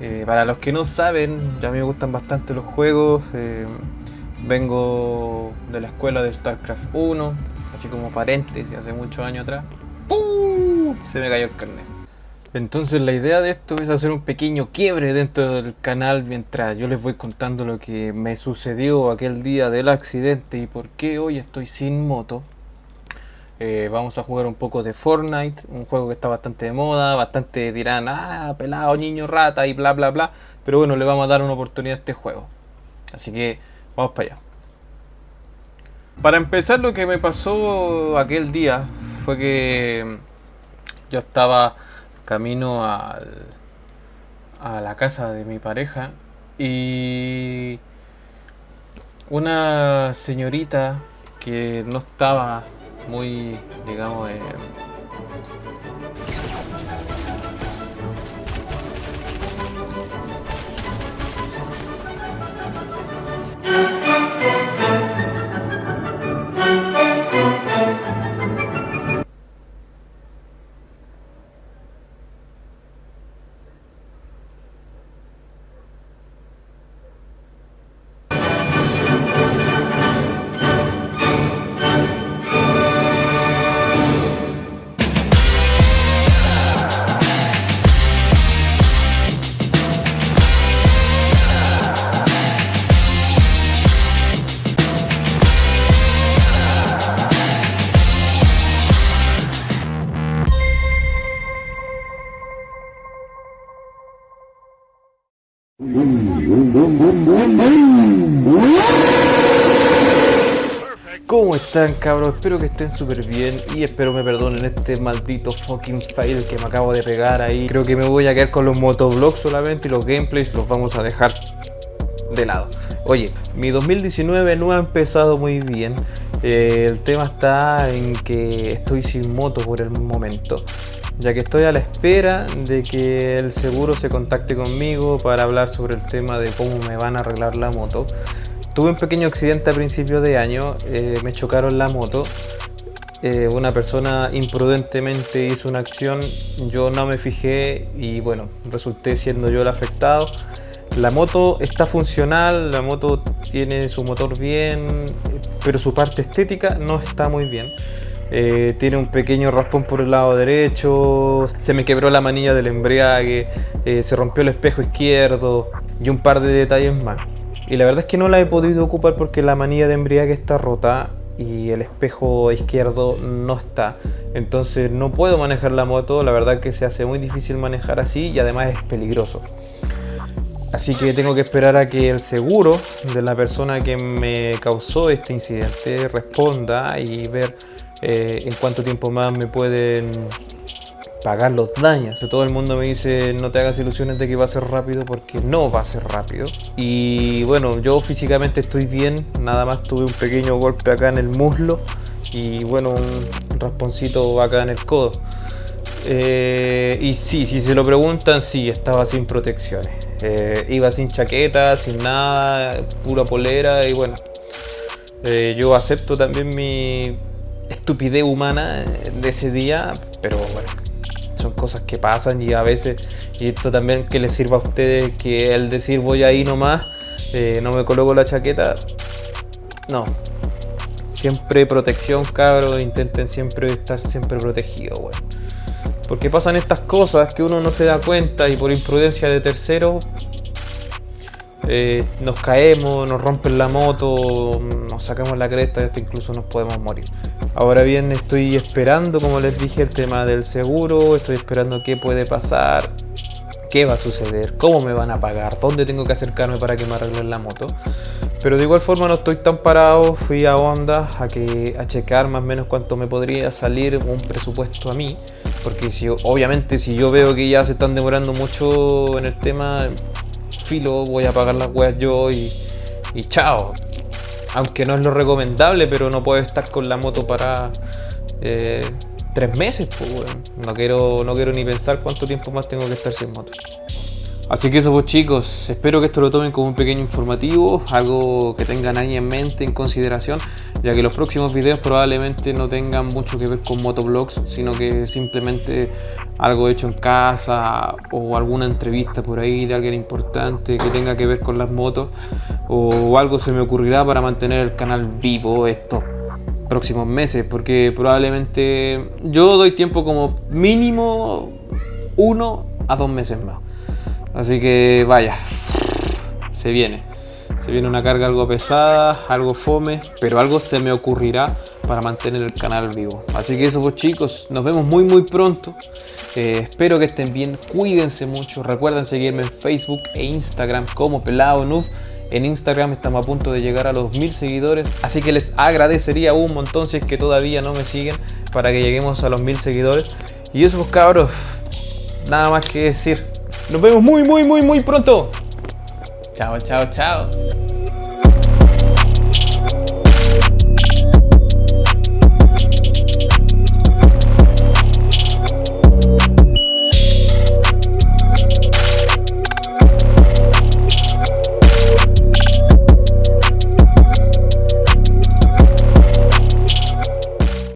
Eh, para los que no saben, ya a mí me gustan bastante los juegos. eh, vengo de la escuela de StarCraft 1, así como paréntesis, hace muchos años atrás. ¡Pum! Se me cayó el carnet. Entonces la idea de esto es hacer un pequeño quiebre dentro del canal mientras yo les voy contando lo que me sucedió aquel día del accidente y por qué hoy estoy sin moto. Eh, vamos a jugar un poco de Fortnite, un juego que está bastante de moda, bastante dirán, ah, pelado, niño, rata y bla bla bla, pero bueno, le vamos a dar una oportunidad a este juego. Así que vamos para allá. Para empezar, lo que me pasó aquel día fue que yo estaba camino al, a la casa de mi pareja y una señorita que no estaba muy, digamos, eh, ¿Cómo están cabros? Espero que estén súper bien y espero me perdonen este maldito fucking fail que me acabo de pegar ahí. Creo que me voy a quedar con los motovlogs solamente y los gameplays los vamos a dejar de lado. Oye, mi 2019 no ha empezado muy bien. Eh, el tema está en que estoy sin moto por el momento. Ya que estoy a la espera de que el seguro se contacte conmigo para hablar sobre el tema de cómo me van a arreglar la moto. Tuve un pequeño accidente a principios de año, eh, me chocaron la moto. Eh, una persona imprudentemente hizo una acción, yo no me fijé y bueno, resulté siendo yo el afectado. La moto está funcional, la moto tiene su motor bien, pero su parte estética no está muy bien. Eh, tiene un pequeño raspón por el lado derecho, se me quebró la manilla del embriague, eh, se rompió el espejo izquierdo y un par de detalles más. Y la verdad es que no la he podido ocupar porque la manilla de embriague está rota y el espejo izquierdo no está. Entonces no puedo manejar la moto, la verdad que se hace muy difícil manejar así y además es peligroso. Así que tengo que esperar a que el seguro de la persona que me causó este incidente responda y ver eh, en cuánto tiempo más me pueden pagar los daños. Todo el mundo me dice no te hagas ilusiones de que va a ser rápido porque no va a ser rápido. Y bueno, yo físicamente estoy bien, nada más tuve un pequeño golpe acá en el muslo y bueno, un rasponcito acá en el codo. Eh, y sí, si se lo preguntan, sí, estaba sin protecciones. Eh, iba sin chaqueta, sin nada, pura polera y bueno. yo acepto también mi estupidez humana de ese día, pero bueno, son cosas que pasan y a veces, y esto también que les sirva a ustedes, que el decir voy ahí nomás, eh, no me coloco la chaqueta, no. Siempre protección, cabros, intenten siempre estar siempre protegidos, bueno. Porque pasan estas cosas que uno no se da cuenta y por imprudencia de tercero eh, nos caemos, nos rompen la moto, nos sacamos la cresta y hasta incluso nos podemos morir. Ahora bien, estoy esperando, como les dije, el tema del seguro, estoy esperando qué puede pasar, qué va a suceder, cómo me van a pagar, dónde tengo que acercarme para que me arreglen la moto. Pero de igual forma no estoy tan parado, fui a Honda a, que, checar más o menos cuánto me podría salir un presupuesto a mí. Porque si, obviamente si yo veo que ya se están demorando mucho en el tema, filo, voy a pagar las weas yo y chao. Aunque no es lo recomendable, pero no puedo estar con la moto para eh, tres meses, pues. No quiero, no quiero ni pensar cuánto tiempo más tengo que estar sin moto. Así que eso pues chicos, espero que esto lo tomen como un pequeño informativo, algo que tengan ahí en mente, en consideración, ya que los próximos videos probablemente no tengan mucho que ver con motovlogs, sino que simplemente algo hecho en casa o alguna entrevista por ahí de alguien importante que tenga que ver con las motos o algo se me ocurrirá para mantener el canal vivo estos próximos meses, porque probablemente yo doy tiempo como mínimo uno a dos meses más. Así que vaya, se viene. Se viene una carga algo pesada, algo fome, pero algo se me ocurrirá para mantener el canal vivo. Así que eso pues chicos, nos vemos muy muy pronto. Eh, espero que estén bien, cuídense mucho. Recuerden seguirme en Facebook e Instagram como Pelado Noob. En Instagram estamos a punto de llegar a los mil seguidores, así que les agradecería un montón si es que todavía no me siguen para que lleguemos a los mil seguidores. Y eso pues cabros, nada más que decir. Nos vemos muy, muy, muy, muy pronto. Chao, chao, chao.